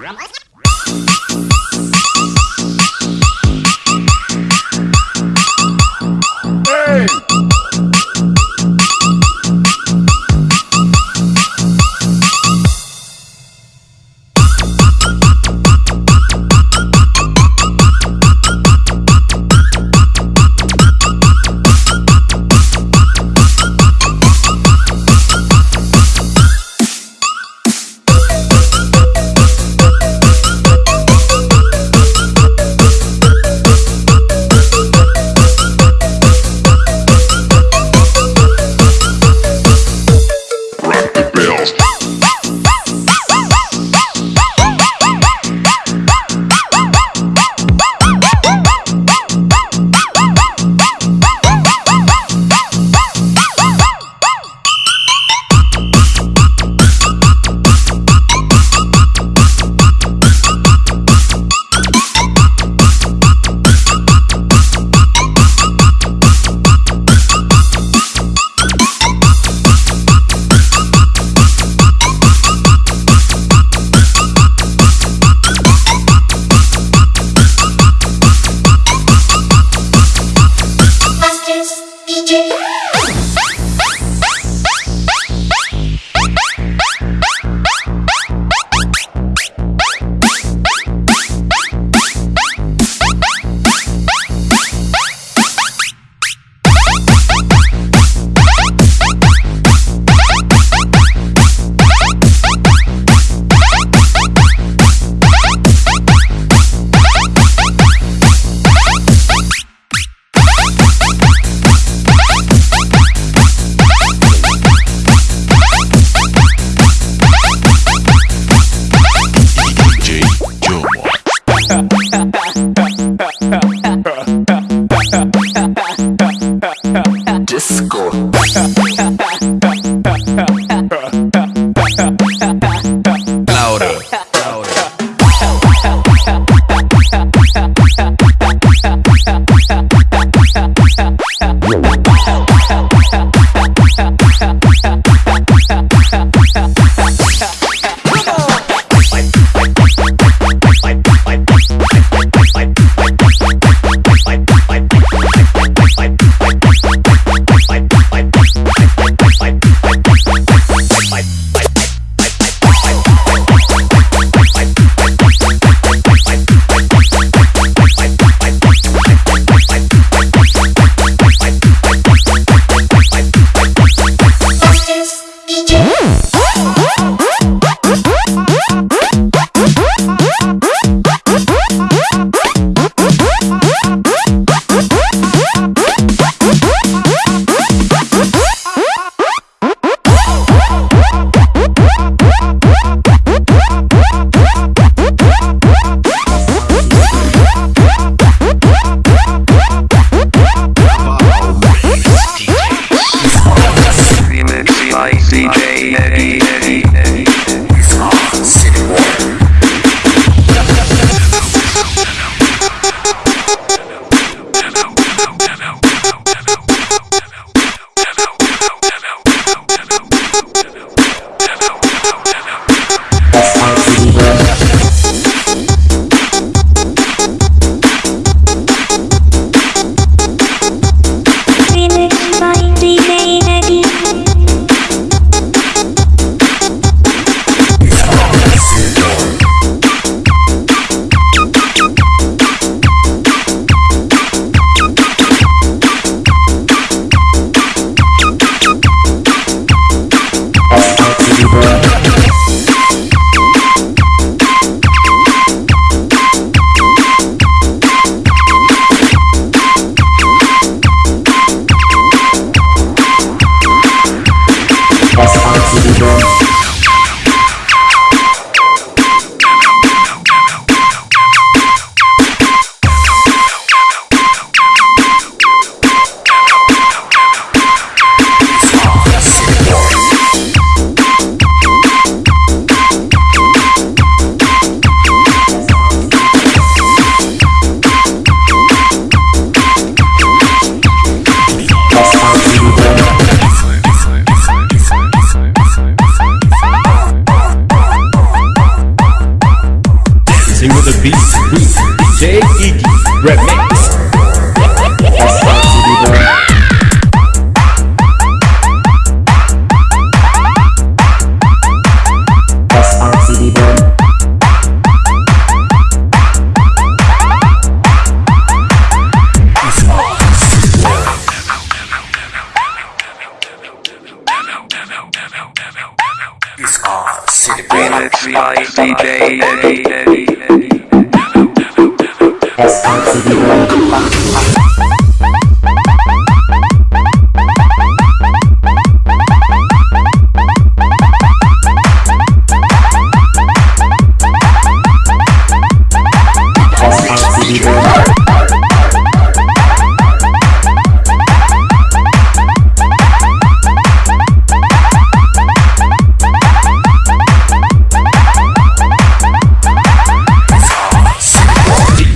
Yeah.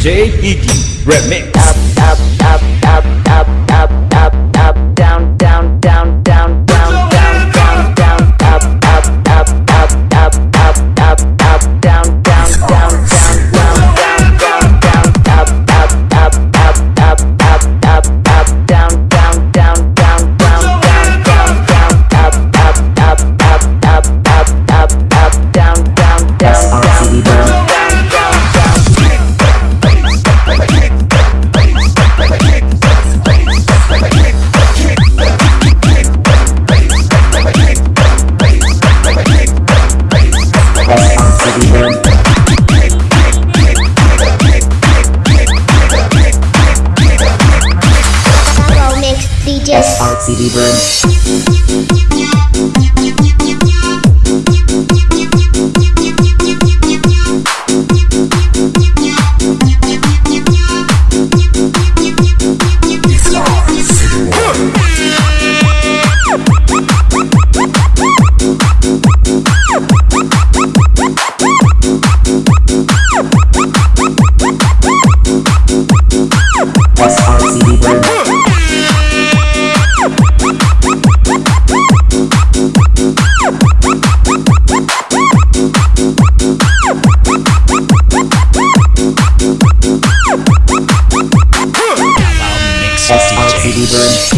J. Iggy Remix. CD Bird. T-Bird.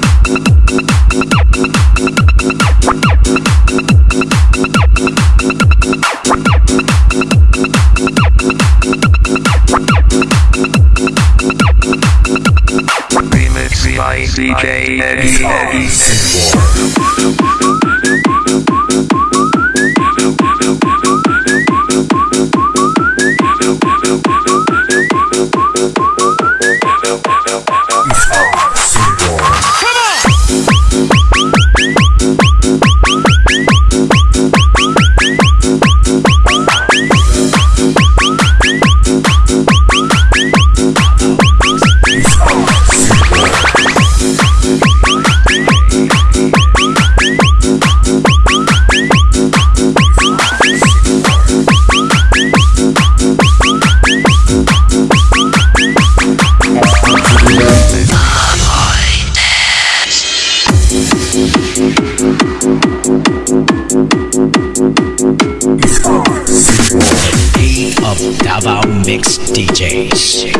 Jace.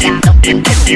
Down, Bye.